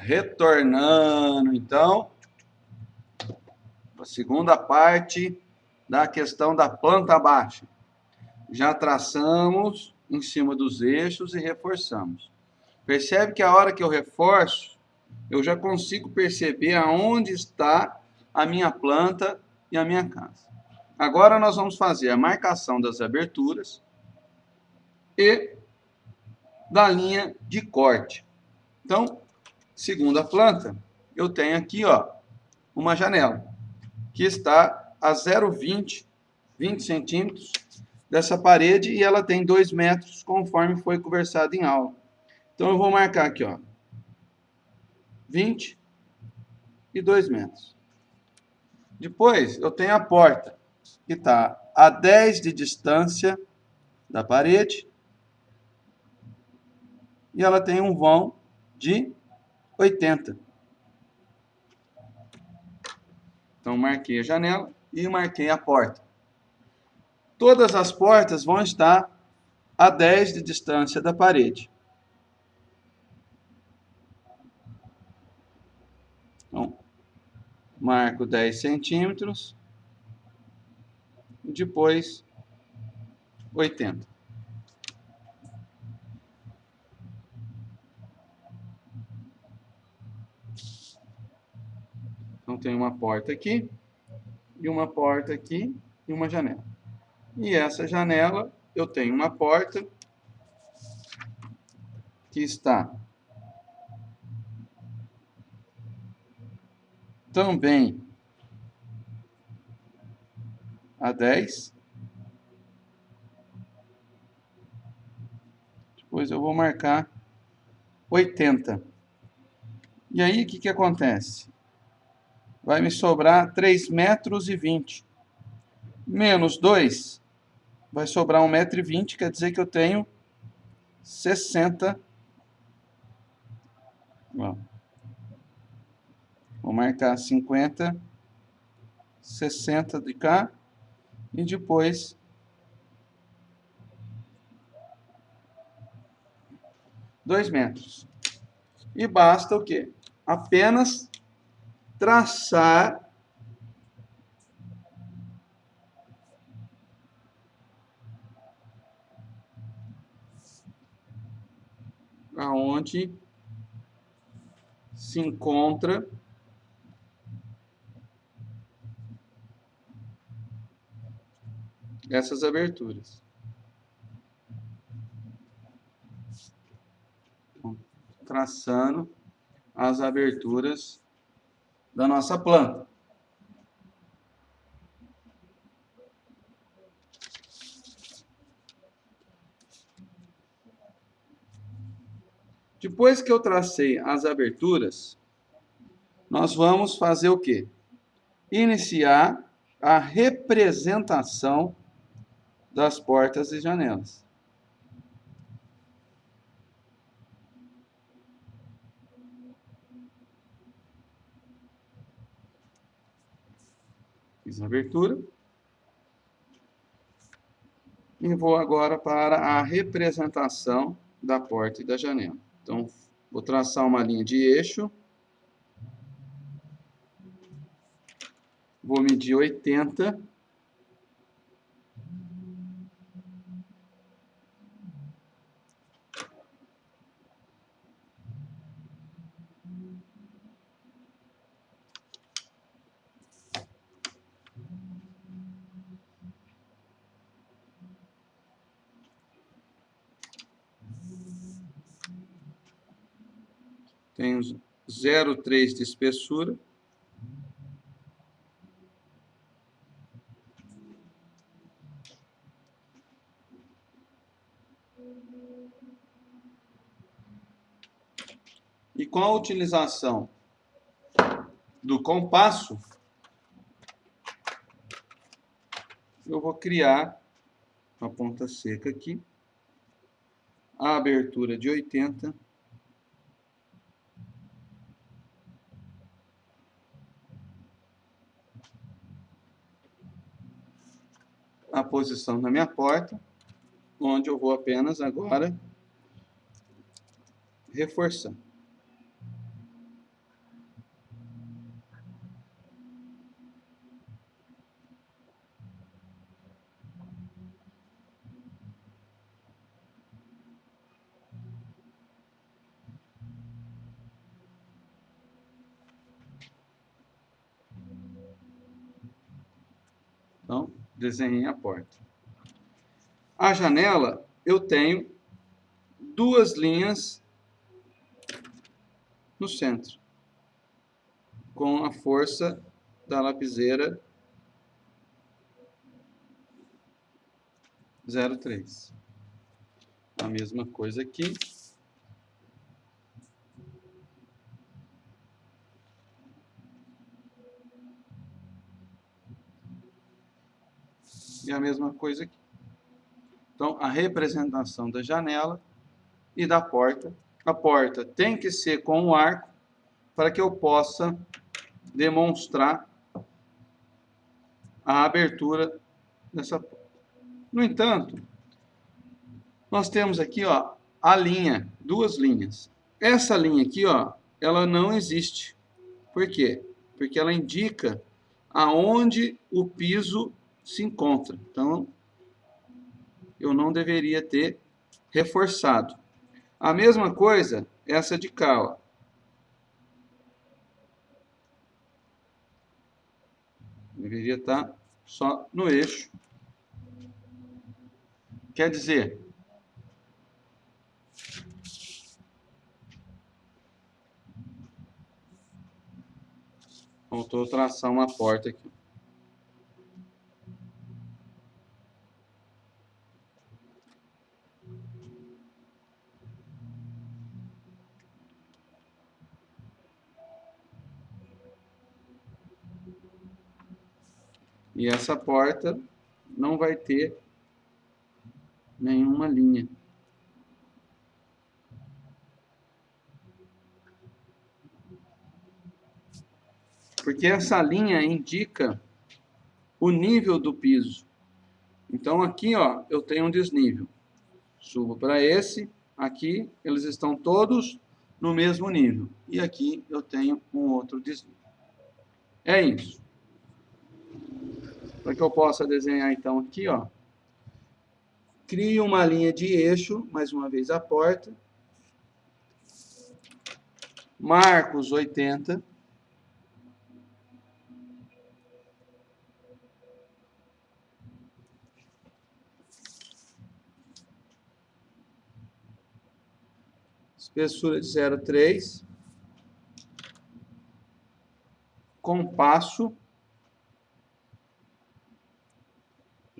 Retornando, então, a segunda parte da questão da planta baixa. Já traçamos em cima dos eixos e reforçamos. Percebe que a hora que eu reforço, eu já consigo perceber aonde está a minha planta e a minha casa. Agora nós vamos fazer a marcação das aberturas e da linha de corte. Então, segunda planta, eu tenho aqui ó, uma janela que está a 0,20 20 centímetros dessa parede e ela tem 2 metros conforme foi conversado em aula. Então eu vou marcar aqui, ó, 20 e 2 metros. Depois eu tenho a porta, que está a 10 de distância da parede e ela tem um vão de 80. Então marquei a janela e marquei a porta. Todas as portas vão estar a 10 de distância da parede. Então, marco 10 centímetros, depois 80. Então, tem uma porta aqui, e uma porta aqui, e uma janela. E essa janela, eu tenho uma porta que está também a 10. Depois eu vou marcar 80. E aí, o que, que acontece? Vai me sobrar 3 metros e 20. Menos 2, vai sobrar 1 metro e 20, quer dizer que eu tenho 60. Bom, vou marcar 50, 60 de cá e depois dois metros. E basta o quê? Apenas traçar aonde se encontra essas aberturas. Traçando as aberturas da nossa planta. Depois que eu tracei as aberturas, nós vamos fazer o quê? Iniciar a representação das portas e janelas. Fiz a abertura. E vou agora para a representação da porta e da janela. Então, vou traçar uma linha de eixo. Vou medir 80 tem 0,3 de espessura. E com a utilização do compasso, eu vou criar uma ponta seca aqui, a abertura de 80 a posição da minha porta, onde eu vou apenas agora reforçar. Então, desenhei a porta. A janela, eu tenho duas linhas no centro, com a força da lapiseira 0,3. A mesma coisa aqui. E a mesma coisa aqui. Então, a representação da janela e da porta. A porta tem que ser com o arco para que eu possa demonstrar a abertura dessa porta. No entanto, nós temos aqui ó, a linha, duas linhas. Essa linha aqui, ó, ela não existe. Por quê? Porque ela indica aonde o piso se encontra. Então, eu não deveria ter reforçado. A mesma coisa, essa de cá, ó. Deveria estar só no eixo. Quer dizer, faltou traçar uma porta aqui. E essa porta não vai ter nenhuma linha. Porque essa linha indica o nível do piso. Então aqui, ó, eu tenho um desnível. Subo para esse, aqui eles estão todos no mesmo nível. E aqui eu tenho um outro desnível. É isso. Para que eu possa desenhar então aqui, ó. Crio uma linha de eixo, mais uma vez a porta. Marco os 80. Espessura de 0,3. Compasso.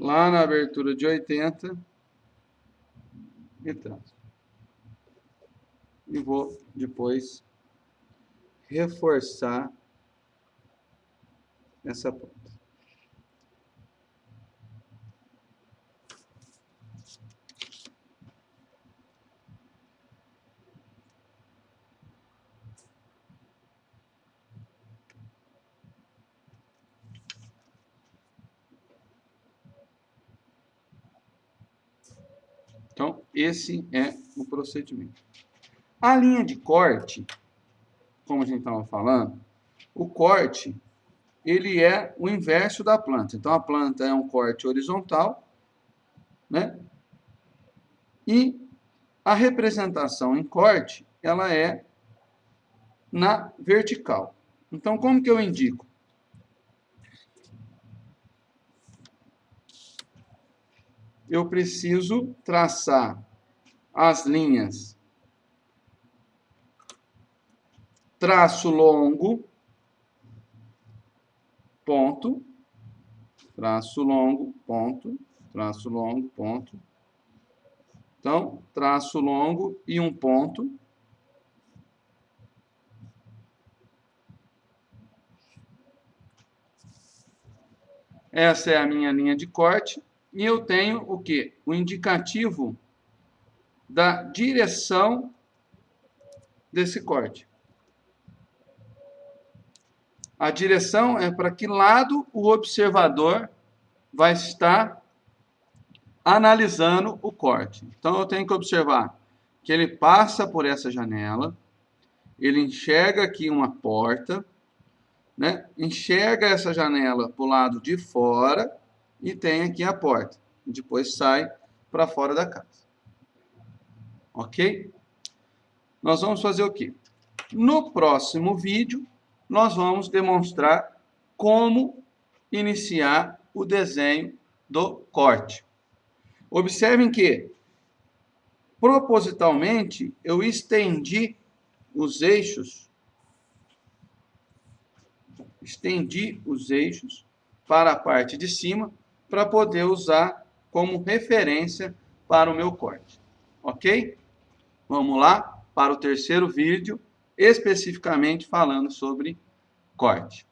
Lá na abertura de 80 e traço. E vou depois reforçar essa ponta. Então, esse é o procedimento. A linha de corte, como a gente estava falando, o corte, ele é o inverso da planta. Então, a planta é um corte horizontal, né? E a representação em corte, ela é na vertical. Então, como que eu indico? Eu preciso traçar as linhas traço longo, ponto, traço longo, ponto, traço longo, ponto. Então, traço longo e um ponto. Essa é a minha linha de corte. E eu tenho o que? O indicativo da direção desse corte. A direção é para que lado o observador vai estar analisando o corte. Então, eu tenho que observar que ele passa por essa janela, ele enxerga aqui uma porta, né? enxerga essa janela para o lado de fora e tem aqui a porta. Depois sai para fora da casa. Ok? Nós vamos fazer o quê? No próximo vídeo, nós vamos demonstrar como iniciar o desenho do corte. Observem que, propositalmente, eu estendi os eixos, estendi os eixos para a parte de cima, para poder usar como referência para o meu corte. Ok? Vamos lá para o terceiro vídeo, especificamente falando sobre corte.